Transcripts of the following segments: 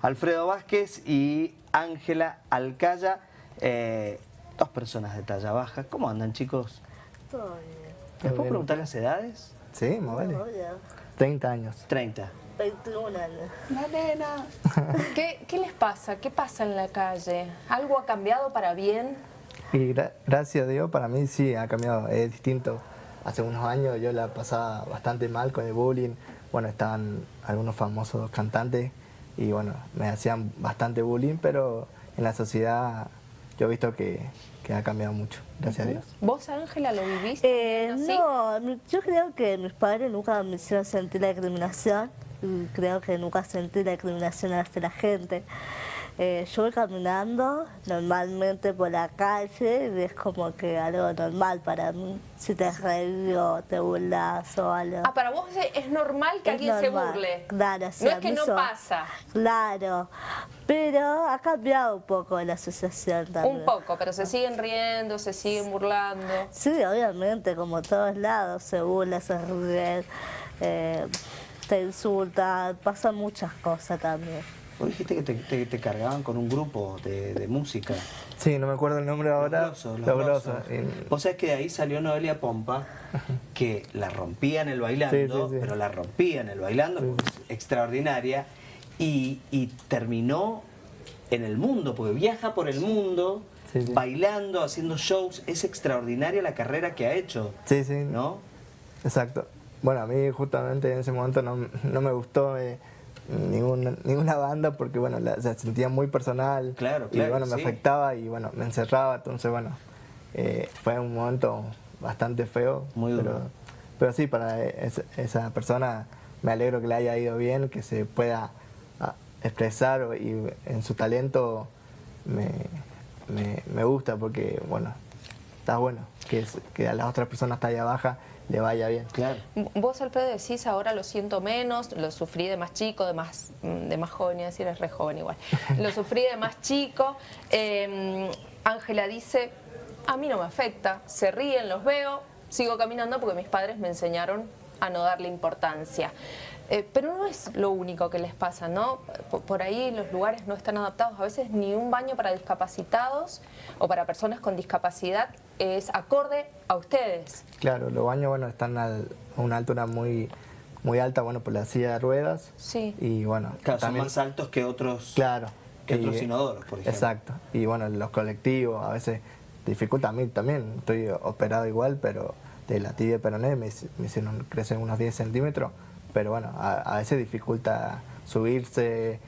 Alfredo Vázquez y Ángela Alcaya, eh, dos personas de talla baja. ¿Cómo andan, chicos? Todo bien. ¿Les puedo preguntar las edades? Sí, me vale. Oye, 30 años. 30. 21 años. La nena. ¿Qué, qué les pasa? ¿Qué pasa en la calle? ¿Algo ha cambiado para bien? Y gra- gracias a Dios, para mí sí ha cambiado, es distinto. Hace unos años yo la pasaba bastante mal con el bullying. Bueno, estaban algunos famosos cantantes y bueno, me hacían bastante bullying, pero en la sociedad yo he visto que, que ha cambiado mucho, gracias a Dios. ¿Vos, Ángela, lo viviste? Eh, no, mi- yo creo que mis padres nunca me hicieron sentir la discriminación. y Creo que nunca sentí la discriminación hacia la gente. Eh, yo voy caminando normalmente por la calle y es como que algo normal para mí. Si te reís o te burlas o algo. Ah, para vos es- normal que Es alguien normal, se burle. Claro, sí, no es que no pasa. Claro, pero ha cambiado un poco la asociación también. Un poco, pero se siguen riendo, se siguen burlando. Sí, obviamente, como todos lados, se burla, se ríen, eh, te insultan, pasan muchas cosas también. Vos dijiste que te, te- te cargaban con un grupo de, de música. Sí, no me acuerdo el nombre ahora. Los grosos, los Los grosos. grosos, y- Vos sabés que de ahí salió Noelia Pompa, que la rompía en el bailando, Sí, sí, sí. pero la rompía en el bailando, extraordinaria, y, y terminó en el mundo, porque viaja por el mundo, Sí, sí. bailando, haciendo shows. Es extraordinaria la carrera que ha hecho, Sí, sí, ¿no? Exacto. Bueno, a mí justamente en ese momento no, no me gustó eh, ninguna, ninguna banda porque bueno, la, se sentía muy personal Claro, y bueno, me sí. afectaba y bueno, me encerraba, entonces bueno, eh, fue un momento bastante feo. Muy duro. Pero, pero sí, para es- esa persona me alegro que le haya ido bien, que se pueda ah, expresar y en su talento me, me, me gusta porque bueno, está bueno que, es- que a las otras personas talla baja le vaya bien. Claro. Vos, Alfredo, decís ahora lo siento menos, lo sufrí de más chico, de más, mm, de más joven, iba a decir, es re joven igual. Lo sufrí de más chico. Eh, Ángela dice, a mí no me afecta, se ríen, los veo, sigo caminando porque mis padres me enseñaron a no darle importancia. Eh, pero no es lo único que les pasa, ¿no? Por, por ahí los lugares no están adaptados. A veces ni un baño para discapacitados o para personas con discapacidad es acorde a ustedes. Claro, los baños bueno, están al- a una altura muy, muy alta, bueno, por la silla de ruedas. Sí. Y bueno, Claro, son también, más altos que otros, claro. que y- otros inodoros, por ejemplo. Exacto. Y bueno, los colectivos a veces dificulta a mí también. Estoy operado igual, pero de la tibia peroné me, me hicieron crecer unos 10 centímetros. Pero bueno, a, a veces dificulta subirse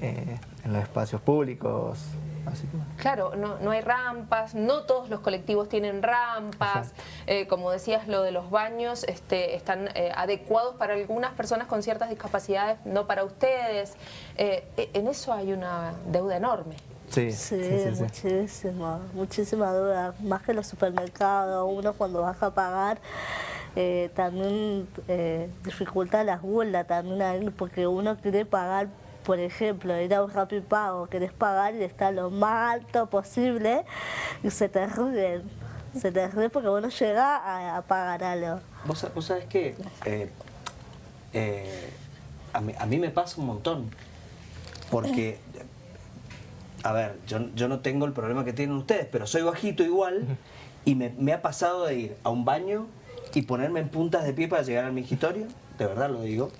eh, en los espacios públicos. Así que bueno. Claro, no, no hay rampas, no todos los colectivos tienen rampas, eh, como decías, lo de los baños este, están eh, adecuados para algunas personas con ciertas discapacidades, no para ustedes. Eh, e- en eso hay una deuda enorme. Sí, Sí, sí, sí, sí. muchísima, muchísima duda. Más que los supermercados, uno cuando vas a pagar eh, también eh, dificulta las burlas también porque uno quiere pagar, por ejemplo, ir a un Rappi Pago, querés pagar y está lo más alto posible y se te ríen. Se te ríen porque uno llega a, pagar algo. Vos, vos sabés que eh, eh, a, mí, a mí me pasa un montón. Porque, a ver, yo, yo no tengo el problema que tienen ustedes, pero soy bajito igual y me, me ha pasado de ir a un baño y ponerme en puntas de pie para llegar al mingitorio, de verdad lo digo.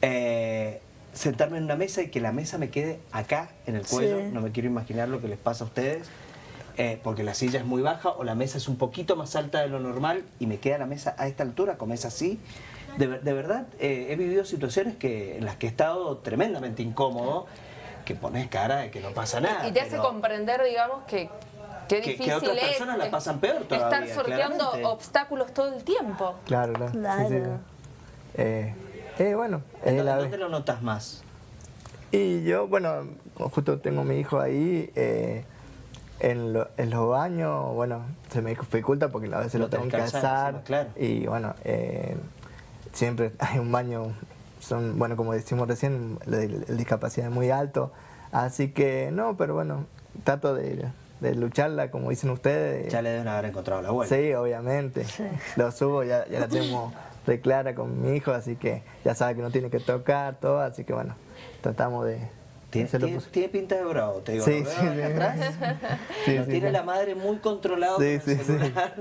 eh, sentarme en una mesa y que la mesa me quede acá en el cuello, Sí. no me quiero imaginar lo que les pasa a ustedes, eh, porque la silla es muy baja o la mesa es un poquito más alta de lo normal y me queda la mesa a esta altura, como es así. De, ver- de verdad, eh, he vivido situaciones que, en las que he estado tremendamente incómodo, que pones cara de que no pasa nada. y te hace pero- comprender, digamos, que qué Que- que difícil otras es personas la pasan peor estar todavía, sorteando claramente. obstáculos todo el tiempo. Claro, claro. sí, sí, sí. Claro. Eh, eh, bueno, ¿En eh, dónde, la- dónde lo notas más? Y yo, bueno, justo tengo mi hijo ahí, eh, en, lo- en los baños, bueno, se me dificulta porque a veces Lo lo tengo que encima, claro. Y bueno, eh, siempre hay un baño, son, bueno, como decimos recién, el, el discapacidad es muy alto. Así que no, pero bueno, trato de, de lucharla, como dicen ustedes. Ya le deben haber encontrado la vuelta. Sí, obviamente. Lo subo, ya, ya la tengo re clara con mi hijo, así que ya sabe que no tiene que tocar, todo, así que bueno, tratamos de, Tiene, tiene- pinta de bravo, te digo. Sí, ¿lo veo sí, sí. atrás? Sí, tiene sí. la madre muy controlado Sí, con el sí, sí. celular.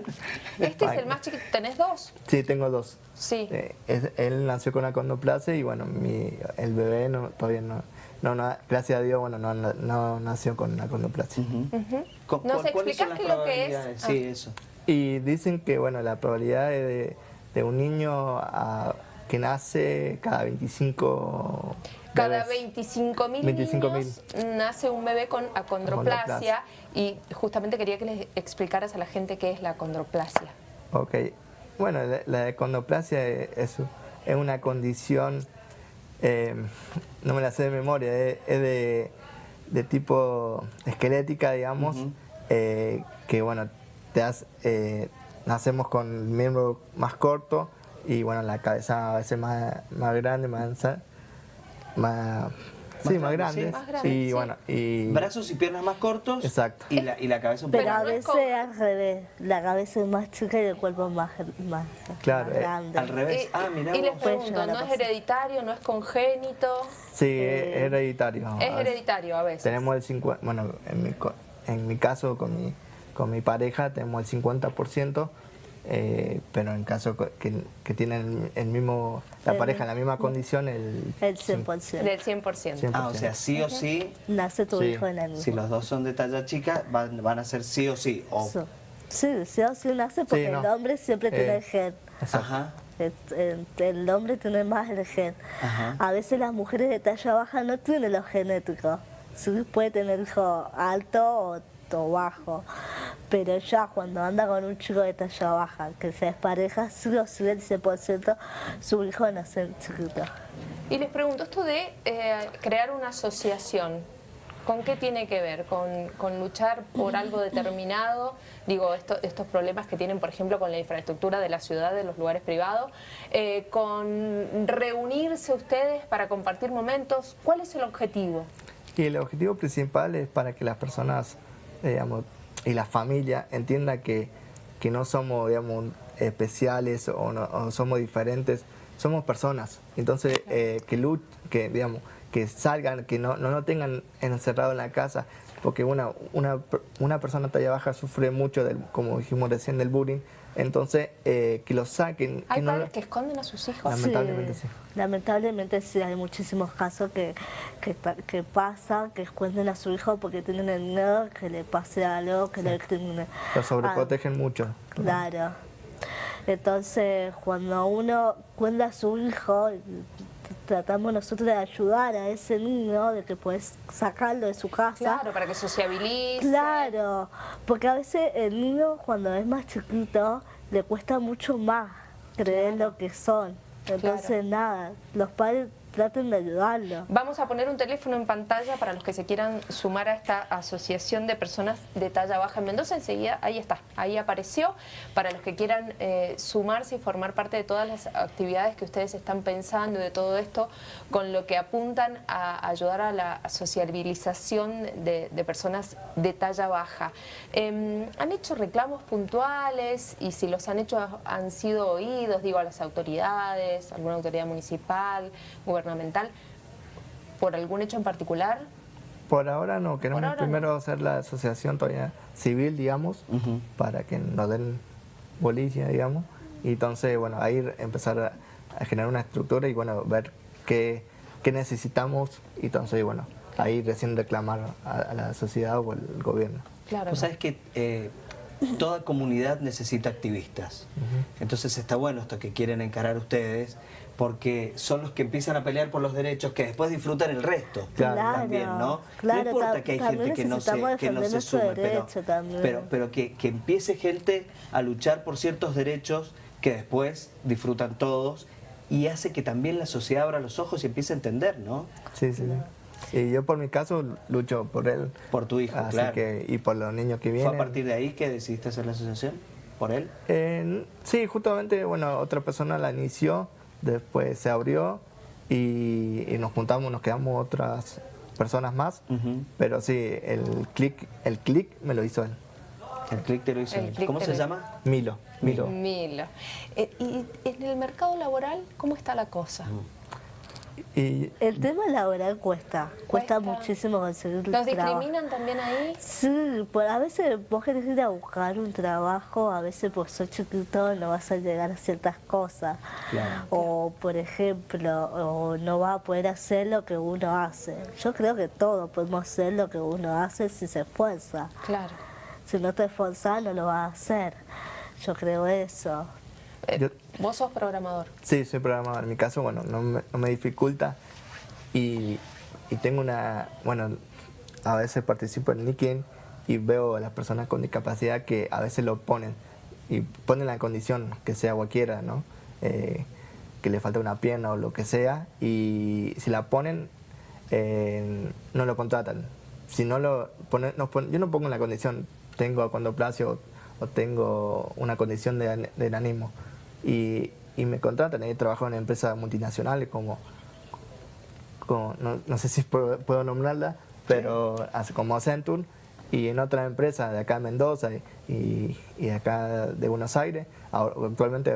Este es el más chiquito. ¿Tenés dos? Sí, tengo dos. Sí. Eh, es- él nació con acondoplasia y bueno, mi, el bebé no, todavía no, no, no, gracias a Dios, bueno, no, no, no nació con acondoplasia. Ujú. ¿Cu- ¿Nos cu- ¿Cuáles son explicás las qué es lo que es? probabilidades? Sí, eso. Y dicen que bueno, la probabilidad de, de un niño a- que nace cada 25 Cada bebés. 25.000 25.000. niños nace un bebé con acondroplasia y justamente quería que les explicaras a la gente qué es la acondroplasia. Ok. Bueno, la, la es- es una condición, eh, no me la sé de memoria, es, es de, de tipo esquelética, digamos, eh, que bueno, te eh, nacemos con el miembro más corto y bueno, la cabeza a veces más, más grande, más ancha, más, sí, más grande, grande. sí. Más grande, y sí. bueno, y Brazos y piernas más cortos. Exacto. Y la, y la cabeza un poco Pero a veces al revés, la cabeza es más chica y el cuerpo más, más, Claro, más eh, grande. al revés. Y, ah, mirá y les pregunto, ¿no es hereditario, no es congénito? sí, es es hereditario. Es hereditario a veces. Tenemos el 50, bueno, en mi, co- en mi caso con mi, con mi pareja tenemos el 50%, eh, pero en caso que, que tienen el mismo, la El- pareja en la misma condición, el, El cin- 100%. Del 100%. 100%. Ah, o sea, sí o sí, Nace tu Sí. hijo en el mismo. si los dos son de talla chica, van, van a ser sí o sí. O, So- Sí, sí o sí nace porque Sí, no. el hombre siempre tiene Eh, el gen. Exacto. Ajá. El, el- el hombre tiene más el gen. Ajá. A veces las mujeres de talla baja no tienen los genéticos. Sí puede tener hijo alto o, bajo. Pero ya cuando anda con un chico de talla baja que se despareja, o el 100% su hijo nace chiquito. Y les pregunto, esto de eh, crear una asociación, ¿con qué tiene que ver? ¿Con, con luchar por algo determinado? Digo, esto- estos problemas que tienen, por ejemplo, con la infraestructura de la ciudad, de los lugares privados, eh, con reunirse ustedes para compartir momentos. ¿Cuál es el objetivo? Y el objetivo principal es para que las personas, digamos, y la familia entiendan que, que no somos, digamos, especiales o, no, o somos diferentes, somos personas. Entonces, eh, que, lu- que, digamos, que salgan, que no, no lo tengan encerrado en la casa, porque una, una, una persona talla baja sufre mucho, del, como dijimos recién, del bullying. Entonces, eh, que lo saquen. Hay que no, padres que esconden a sus hijos. Lamentablemente sí. Lamentablemente sí, hay muchísimos casos que, que, que pasa, que esconden a su hijo porque tienen el miedo que le pase algo, que le discrimine. lo Ah, sobreprotegen mucho. Claro. Entonces, cuando uno cuenta a su hijo, tratamos nosotros de ayudar a ese niño, de que puedes sacarlo de su casa. Claro, para que sociabilice. Claro, porque a veces el niño cuando es más chiquito le cuesta mucho más creer lo que son. Entonces, nada, los padres traten de ayudarlo. Vamos a poner un teléfono en pantalla para los que se quieran sumar a esta asociación de personas de talla baja en Mendoza. Enseguida, ahí está, ahí apareció. Para los que quieran eh, sumarse y formar parte de todas las actividades que ustedes están pensando y de todo esto, con lo que apuntan a ayudar a la sociabilización de, personas de talla baja. Eh, ¿Han hecho reclamos puntuales? Y si los han hecho, ¿han sido oídos, digo, a las autoridades, alguna autoridad municipal, gubernamental, por algún hecho en particular? Por ahora no, queremos ahora no. primero hacer la asociación todavía civil, digamos, Ujú. para que nos den bolilla, digamos, y entonces, bueno, ahí empezar a, a generar una estructura y, bueno, ver qué, qué necesitamos y entonces, bueno, ahí recién reclamar a, a la sociedad o el gobierno. Claro. Vos sabés que eh, toda comunidad necesita activistas. Entonces está bueno esto que quieren encarar ustedes, porque son los que empiezan a pelear por los derechos que después disfrutan el resto. Claro. También, ¿no? Claro, no importa ta- que hay gente que no se, que no se sume, pero, derecho también. pero, pero que, que empiece gente a luchar por ciertos derechos que después disfrutan todos y hace que también la sociedad abra los ojos y empiece a entender, ¿no? Sí, sí, sí. Y yo por mi caso lucho por él. Por tu hijo, así claro. que, y por los niños que ¿Fue vienen. a partir de ahí que decidiste hacer la asociación? ¿Por él? Eh, sí, justamente, bueno, otra persona la inició, después se abrió y, y nos juntamos, nos quedamos otras personas más, pero sí, el clic el click me lo hizo él, El clic te lo hizo. El él. ¿Cómo se llama? Milo, Milo. Milo. Eh, ¿Y en el mercado laboral cómo está la cosa? Y El tema laboral cuesta, cuesta, Cuesta. muchísimo conseguir ¿Los trabajo. discriminan también ahí? Sí, por, a veces vos querés ir a buscar un trabajo, a veces por ser chiquito no vas a llegar a ciertas cosas. Claro. O, por ejemplo, o no vas a poder hacer lo que uno hace. Yo creo que todos podemos hacer lo que uno hace si se esfuerza. Claro. Si no te esforzás, no lo vas a hacer. Yo creo eso. Eh, Yo- Vos sos programador. Sí, soy programador. En mi caso, bueno, no me, no me dificulta. Y, y tengo una, bueno, a veces participo en LinkedIn y veo a las personas con discapacidad que a veces lo ponen y ponen la condición que sea cualquiera, ¿no? Eh, que le falta una pierna o lo que sea y si la ponen eh, no lo contratan. Si no lo ponen, no pon- yo no pongo en la condición tengo acondoplasia o tengo una condición de, de enanismo y, y me contratan. He trabajado en empresas multinacionales como, como- no, no sé si puedo, puedo nombrarla, pero hace- como Accenture y en otras empresas de acá de Mendoza y, y, acá de Buenos Aires. Ahora, actualmente,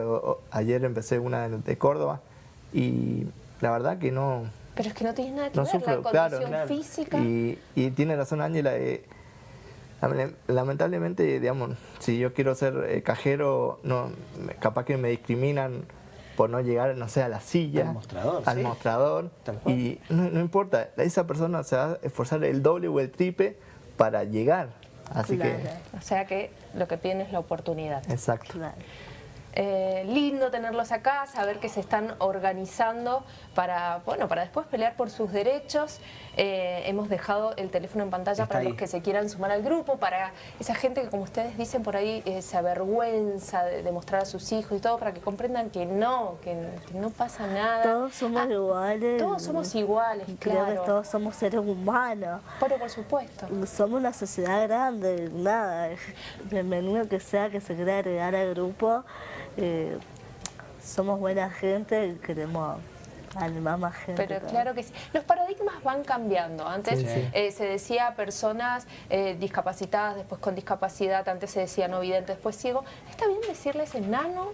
ayer empecé una de, Córdoba y la verdad que no, Pero es que no tiene nada que no ver sufro, la claro. condición física. Y, y tiene razón Ángela. eh, lamentablemente, digamos, si yo quiero ser eh, cajero, no, me- capaz que me discriminan por no llegar, no sé, a la silla, Al mostrador, al sí. mostrador. Tal cual. Y no, no importa, esa persona se va a esforzar el doble o el triple para llegar. Así Claro. O sea que lo que piden es la oportunidad. que, exacto. Claro. Eh, lindo tenerlos acá, saber que se están organizando para, bueno, para después pelear por sus derechos. Eh, hemos dejado el teléfono en pantalla Está para ahí. los que se quieran sumar al grupo, para esa gente que, como ustedes dicen por ahí, eh, se avergüenza de, de mostrar a sus hijos y todo, para que comprendan que no, que, que no pasa nada. Todos somos Ah, iguales. Todos somos iguales, Creo que claro. todos somos seres humanos. Pero por supuesto. Somos una sociedad grande, nada. Bienvenido que sea que se quiera agregar al grupo. Eh, somos buena gente y queremos animar más gente. Pero claro que sí. Los paradigmas van cambiando. Antes Sí, sí. eh, se decía personas eh, discapacitadas, después con discapacidad, antes se decía no vidente, después ciego. ¿Está bien decirles enano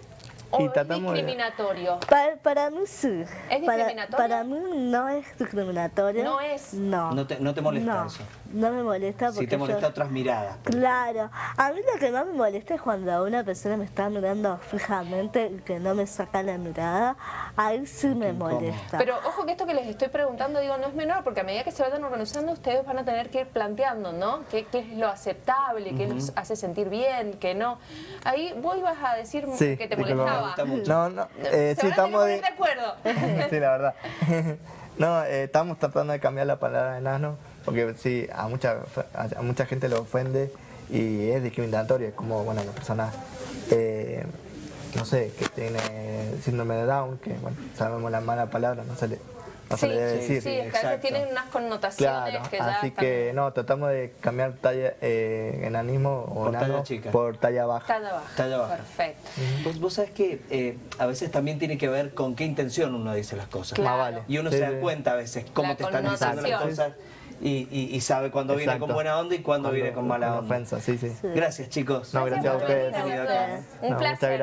o Y es tratamos de- discriminatorio? Para, para mí sí. ¿Es Para- discriminatorio? Para, mí no es discriminatorio. No es. No. No te- no te molesta No, eso. No me molesta porque Si te molesta yo- otras miradas. Claro, a mí lo que más me molesta es cuando una persona me está mirando fijamente y que no me saca la mirada, ahí sí me molesta. Pero ojo que esto que les estoy preguntando, digo, no es menor, porque a medida que se vayan organizando, ustedes van a tener que ir planteando, ¿no? ¿Qué, qué es lo aceptable? ¿Qué los hace sentir bien? ¿Qué no? Ahí vos ibas a decir Sí, que te molestaba. Me gusta mucho. No, no, eh, Se sí, estamos de... acuerdo. sí, la verdad. No, eh, estamos tratando de cambiar la palabra enano porque sí, a mucha, a mucha gente le ofende y es discriminatorio. Es como, bueno, la persona, eh, no sé, que tiene síndrome de Down, que, bueno, sabemos la mala palabra, no se le, no se Sí, le debe sí, decir. Sí, es que a veces tienen unas connotaciones Claro, que ya así están- que no, tratamos de cambiar talla, eh, enanismo o Por talla enano chica. por talla baja. Talla baja. Talla baja. Perfecto. Vos, vos sabés que eh, a veces también tiene que ver con qué intención uno dice las cosas. Claro. Más vale. Y uno Sí, se da cuenta a veces cómo La te están diciendo las cosas y, y- y sabe cuándo viene Exacto. con buena onda y cuándo, viene con mala onda. ofensa, sí, sí. Gracias chicos. No, gracias a por ustedes. Un No, placer. Muchas gracias.